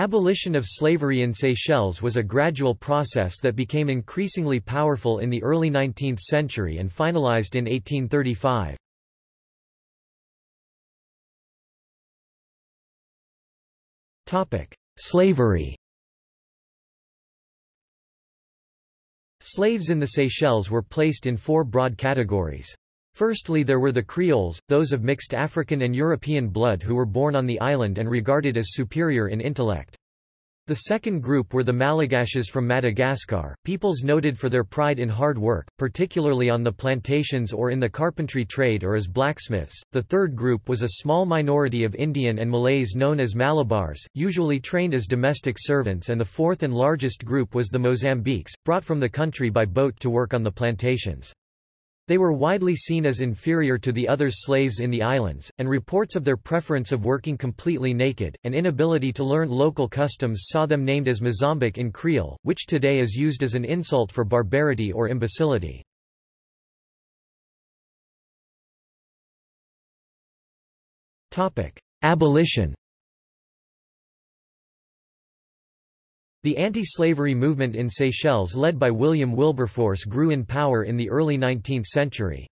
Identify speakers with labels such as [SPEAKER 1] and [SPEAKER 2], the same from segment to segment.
[SPEAKER 1] Abolition of slavery in Seychelles was a gradual process that became increasingly powerful in the early 19th century and finalized in 1835. Slavery Slaves in the Seychelles were placed in four broad categories. Firstly there were the Creoles, those of mixed African and European blood who were born on the island and regarded as superior in intellect. The second group were the Malagashes from Madagascar, peoples noted for their pride in hard work, particularly on the plantations or in the carpentry trade or as blacksmiths. The third group was a small minority of Indian and Malays known as Malabars, usually trained as domestic servants and the fourth and largest group was the Mozambiques, brought from the country by boat to work on the plantations. They were widely seen as inferior to the other slaves in the islands, and reports of their preference of working completely naked, and inability to learn local customs saw them named as Mozambique in Creole, which today is used as an insult for barbarity or imbecility. Abolition The anti-slavery movement in Seychelles led by William Wilberforce grew in power in the early 19th century.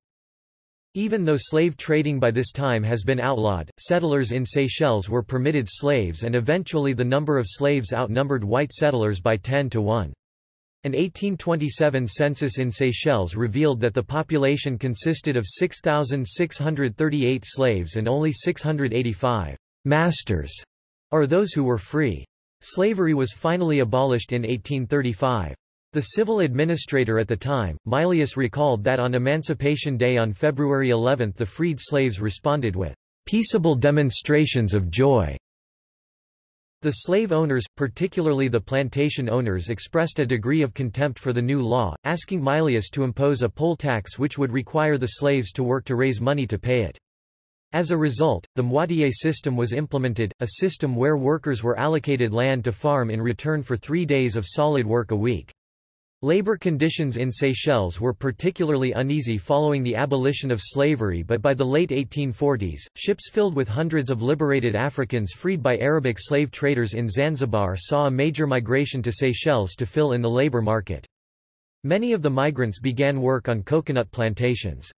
[SPEAKER 1] Even though slave trading by this time has been outlawed, settlers in Seychelles were permitted slaves and eventually the number of slaves outnumbered white settlers by 10 to 1. An 1827 census in Seychelles revealed that the population consisted of 6,638 slaves and only 685 masters, or those who were free. Slavery was finally abolished in 1835. The civil administrator at the time, Mylius recalled that on Emancipation Day on February 11 the freed slaves responded with peaceable demonstrations of joy. The slave owners, particularly the plantation owners expressed a degree of contempt for the new law, asking Mylius to impose a poll tax which would require the slaves to work to raise money to pay it. As a result, the moitié system was implemented, a system where workers were allocated land to farm in return for three days of solid work a week. Labor conditions in Seychelles were particularly uneasy following the abolition of slavery but by the late 1840s, ships filled with hundreds of liberated Africans freed by Arabic slave traders in Zanzibar saw a major migration to Seychelles to fill in the labor market. Many of the migrants began work on coconut plantations.